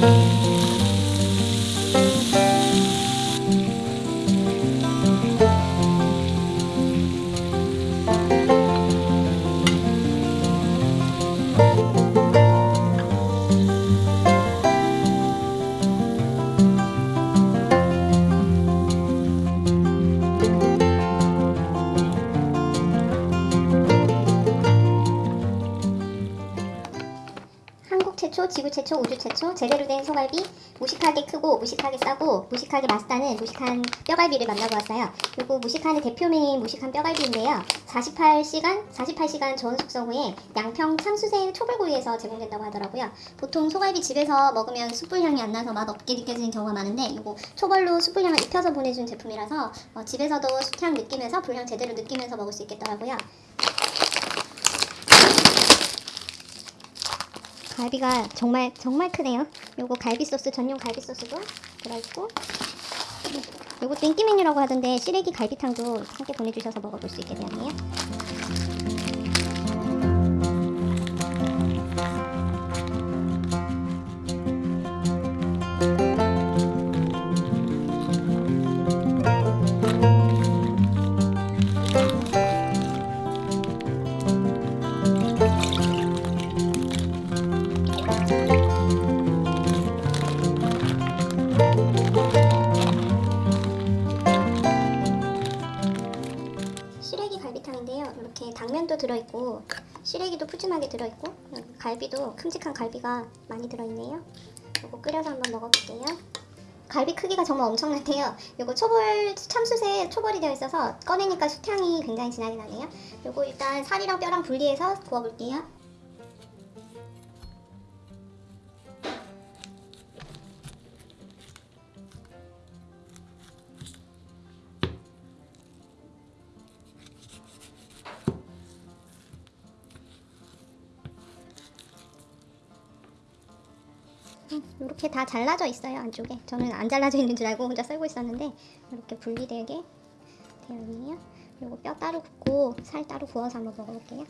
한국 최초, 지구 최초, 우주 최초 제대로 된 소갈비 무식하게 크고 무식하게 싸고 무식하게 맛있다는 무식한 뼈갈비를 만나보았어요. 그리고 무식한의 대표명인 무식한 뼈갈비인데요. 48시간, 48시간 저온 숙성 후에 양평 참수생 초벌구이에서 제공된다고 하더라고요. 보통 소갈비 집에서 먹으면 숯불 향이 안 나서 맛 없게 느껴지는 경우가 많은데 이거 초벌로 숯불 향을 입혀서 보내준 제품이라서 어, 집에서도 숯향 느끼면서 불향 제대로 느끼면서 먹을 수 있겠더라고요. 갈비가 정말 정말 크네요. 요거 갈비 소스 전용 갈비 소스도 들어있고 요것도 인기 메뉴라고 하던데 시래기 갈비탕도 함께 보내주셔서 먹어볼 수 있게 되었네요. 들어있고 시래기도 푸짐하게 들어있고 갈비도 큼직한 갈비가 많이 들어있네요. 요거 끓여서 한번 먹어볼게요. 갈비 크기가 정말 엄청난데요. 요거 초벌 참숯에 초벌이 되어 있어서 꺼내니까 숯향이 굉장히 진하게 나네요. 요거 일단 살이랑 뼈랑 분리해서 구워볼게요. 이렇게 다 잘라져 있어요 안쪽에. 저는 안 잘라져 있는 줄 알고 혼자 썰고 있었는데 이렇게 분리되게 되어 있네요. 그리고 뼈 따로 굽고 살 따로 구워서 한번 먹어볼게요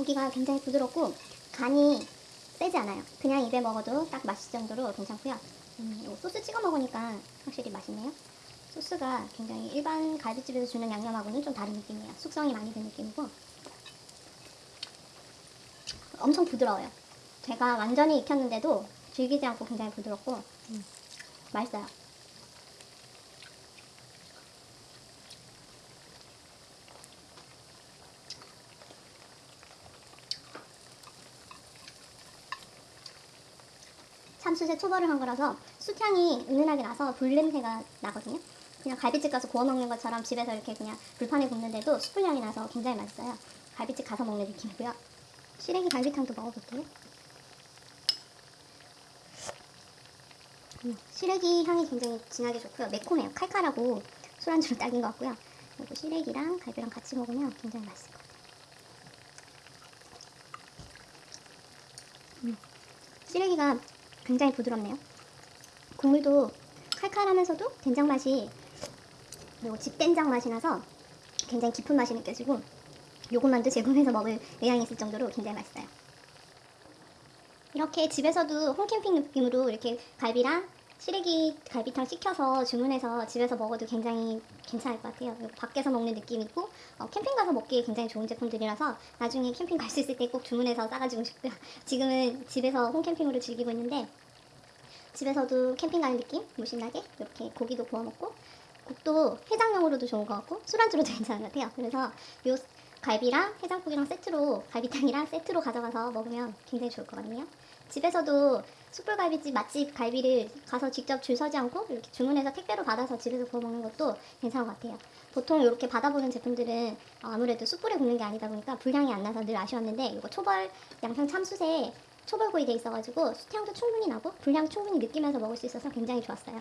고기가 굉장히 부드럽고 간이 세지 않아요. 그냥 입에 먹어도 딱 맛있을 정도로 괜찮고요. 음, 요 소스 찍어 먹으니까 확실히 맛있네요. 소스가 굉장히 일반 갈비집에서 주는 양념하고는 좀 다른 느낌이에요. 숙성이 많이 된 느낌이고 엄청 부드러워요. 제가 완전히 익혔는데도 질기지 않고 굉장히 부드럽고 음, 맛있어요. 참숯에 초벌을 한 거라서 숯향이 은은하게 나서 불냄새가 나거든요. 그냥 갈비집 가서 구워 먹는 것처럼 집에서 이렇게 그냥 불판에 굽는데도 숯불 향이 나서 굉장히 맛있어요. 갈비집 가서 먹는 느낌이고요. 시래기 갈비탕도 먹어볼게요. 음, 시래기 향이 굉장히 진하게 좋고요. 매콤해요. 칼칼하고 술안주로 딱인 것 같고요. 그리고 시래기랑 갈비랑 같이 먹으면 굉장히 맛있을 것 같아요. 음, 시래기가 굉장히 부드럽네요. 국물도 칼칼하면서도 된장 맛이 그리고 집된장 맛이 나서 굉장히 깊은 맛이 느껴지고 요것만도 제공해서 먹을 의향이 있을 정도로 굉장히 맛있어요. 이렇게 집에서도 홈캠핑 느낌으로 이렇게 갈비랑 시래기 갈비탕 시켜서 주문해서 집에서 먹어도 굉장히 괜찮을 것 같아요. 밖에서 먹는 느낌이고 어, 캠핑 가서 먹기에 굉장히 좋은 제품들이라서 나중에 캠핑 갈 수 있을 때 꼭 주문해서 싸가지고 싶고요. 지금은 집에서 홈캠핑으로 즐기고 있는데 집에서도 캠핑 가는 느낌 무신나게 이렇게 고기도 구워 먹고 국도 해장용으로도 좋은 것 같고 술안주로도 괜찮은 것 같아요. 그래서 요 갈비랑 해장국이랑 세트로 갈비탕이랑 세트로 가져가서 먹으면 굉장히 좋을 것 같네요. 집에서도 숯불갈비집 맛집 갈비를 가서 직접 줄 서지 않고 이렇게 주문해서 택배로 받아서 집에서 구워 먹는 것도 괜찮은 것 같아요. 보통 이렇게 받아보는 제품들은 어, 아무래도 숯불에 굽는 게 아니다 보니까 불향이 안 나서 늘 아쉬웠는데 이거 초벌 양평 참숯에 초벌구이 돼 있어가지고 숯향도 충분히 나고 불향 충분히 느끼면서 먹을 수 있어서 굉장히 좋았어요.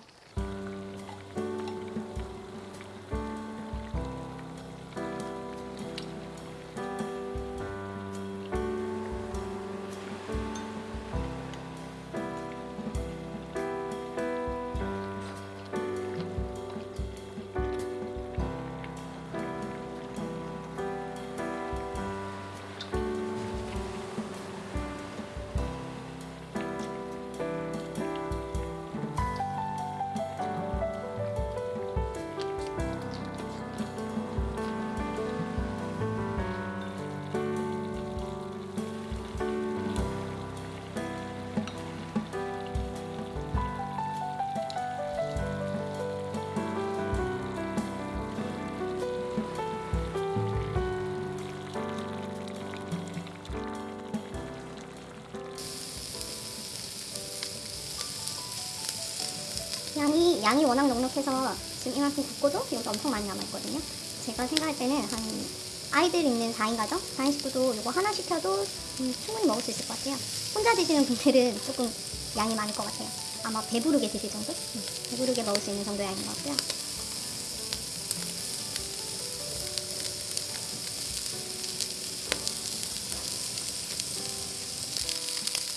양이 양이 워낙 넉넉해서 지금 이만큼 굽고도 여기 엄청 많이 남아있거든요. 제가 생각할 때는 한 아이들 있는 4인 가정, 4인 식구도 이거 하나 시켜도 음, 충분히 먹을 수 있을 것 같아요. 혼자 드시는 분들은 조금 양이 많을 것 같아요. 아마 배부르게 드실 정도? 음, 배부르게 먹을 수 있는 정도 양인 것 같고요.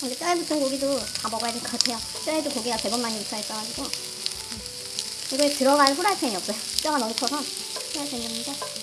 근데 뼈에 붙은 고기도 다 먹어야 될 것 같아요. 뼈에도 고기가 제법 많이 붙어 있어가지고. 이거에 들어갈 후라이팬이 없어요. 뼈가 너무 커서 후라이팬이 없는데.